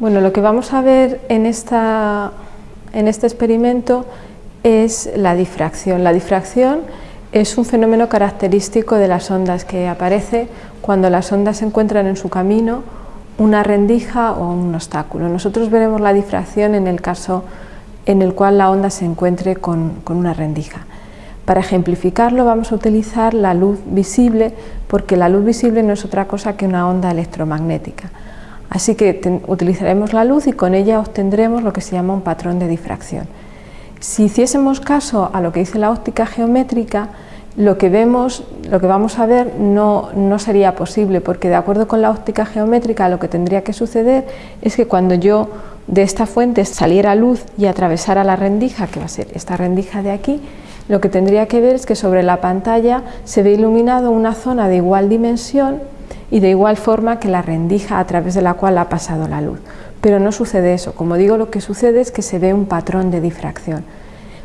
Bueno, lo que vamos a ver en, esta, en este experimento es la difracción. La difracción es un fenómeno característico de las ondas que aparece cuando las ondas encuentran en su camino una rendija o un obstáculo. Nosotros veremos la difracción en el caso en el cual la onda se encuentre con, con una rendija. Para ejemplificarlo vamos a utilizar la luz visible porque la luz visible no es otra cosa que una onda electromagnética. Así que utilizaremos la luz y con ella obtendremos lo que se llama un patrón de difracción. Si hiciésemos caso a lo que dice la óptica geométrica, lo que vemos, lo que vamos a ver no, no, sería posible, porque de acuerdo con la óptica geométrica lo que tendría que suceder es que cuando yo de esta fuente saliera luz y atravesara la rendija, que va a ser esta rendija de aquí, lo que tendría que ver es que sobre la pantalla se ve iluminado una zona de igual dimensión y de igual forma que la rendija a través de la cual ha pasado la luz. Pero no sucede eso, como digo lo que sucede es que se ve un patrón de difracción.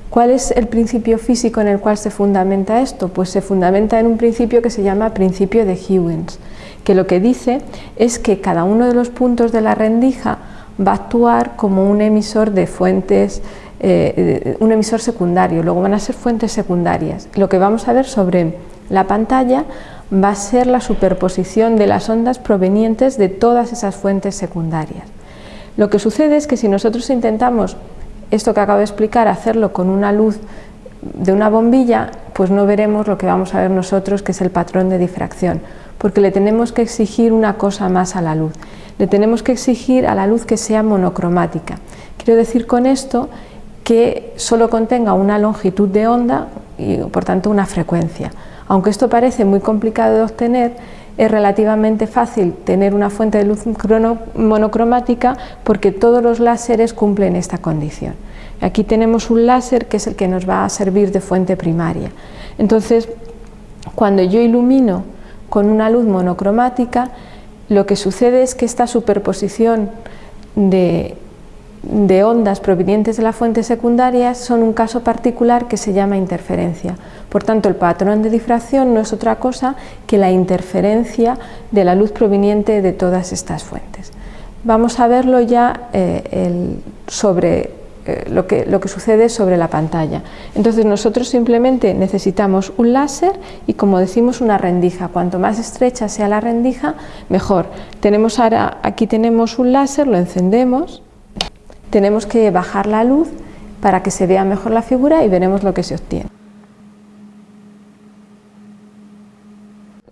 ¿Cuál es el principio físico en el cual se fundamenta esto? Pues se fundamenta en un principio que se llama principio de Huygens, que lo que dice es que cada uno de los puntos de la rendija va a actuar como un emisor de fuentes, eh, un emisor secundario, luego van a ser fuentes secundarias. Lo que vamos a ver sobre la pantalla va a ser la superposición de las ondas provenientes de todas esas fuentes secundarias. Lo que sucede es que si nosotros intentamos esto que acabo de explicar, hacerlo con una luz de una bombilla, pues no veremos lo que vamos a ver nosotros, que es el patrón de difracción, porque le tenemos que exigir una cosa más a la luz. Le tenemos que exigir a la luz que sea monocromática. Quiero decir con esto que solo contenga una longitud de onda y por tanto una frecuencia. Aunque esto parece muy complicado de obtener, es relativamente fácil tener una fuente de luz monocromática porque todos los láseres cumplen esta condición. Aquí tenemos un láser que es el que nos va a servir de fuente primaria. Entonces, cuando yo ilumino con una luz monocromática, lo que sucede es que esta superposición de de ondas provenientes de la fuente secundaria son un caso particular que se llama interferencia. Por tanto, el patrón de difracción no es otra cosa que la interferencia de la luz proveniente de todas estas fuentes. Vamos a verlo ya eh, sobre eh, lo, que, lo que sucede sobre la pantalla. Entonces nosotros simplemente necesitamos un láser y como decimos una rendija. Cuanto más estrecha sea la rendija, mejor. Tenemos ahora, aquí tenemos un láser, lo encendemos tenemos que bajar la luz para que se vea mejor la figura y veremos lo que se obtiene.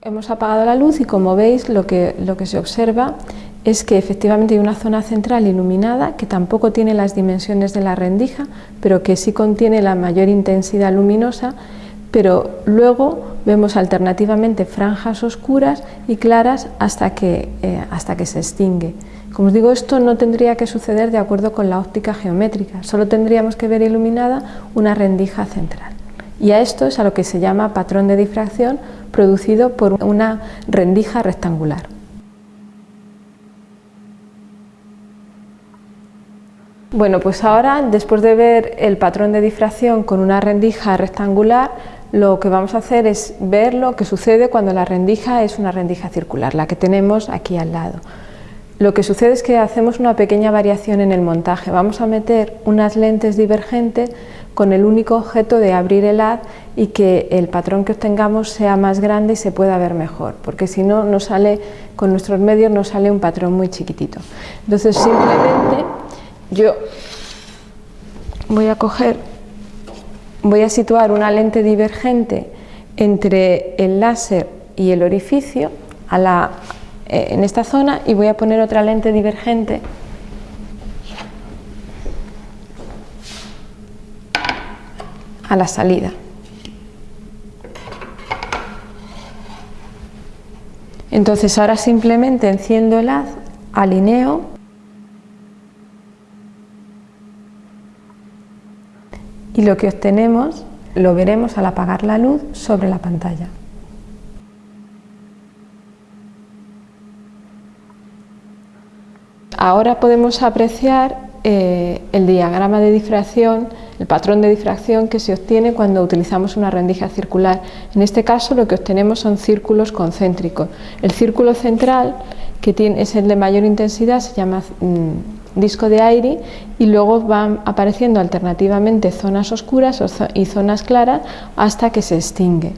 Hemos apagado la luz y como veis lo que, lo que se observa es que efectivamente hay una zona central iluminada que tampoco tiene las dimensiones de la rendija, pero que sí contiene la mayor intensidad luminosa, pero luego vemos alternativamente franjas oscuras y claras hasta que, eh, hasta que se extingue. Como os digo, esto no tendría que suceder de acuerdo con la óptica geométrica, solo tendríamos que ver iluminada una rendija central. Y a esto es a lo que se llama patrón de difracción producido por una rendija rectangular. Bueno, pues ahora, después de ver el patrón de difracción con una rendija rectangular, lo que vamos a hacer es ver lo que sucede cuando la rendija es una rendija circular, la que tenemos aquí al lado. Lo que sucede es que hacemos una pequeña variación en el montaje. Vamos a meter unas lentes divergentes con el único objeto de abrir el haz y que el patrón que obtengamos sea más grande y se pueda ver mejor, porque si no, nos sale, con nuestros medios nos sale un patrón muy chiquitito. Entonces simplemente yo voy a coger, voy a situar una lente divergente entre el láser y el orificio eh, en esta zona y voy a poner otra lente divergente a la salida. Entonces ahora simplemente enciendo el haz, alineo y lo que obtenemos lo veremos al apagar la luz sobre la pantalla. Ahora podemos apreciar eh, el diagrama de difracción, el patrón de difracción que se obtiene cuando utilizamos una rendija circular. En este caso lo que obtenemos son círculos concéntricos. El círculo central, que tiene, es el de mayor intensidad, se llama mm, disco de aire y luego van apareciendo alternativamente zonas oscuras y zonas claras hasta que se extingue.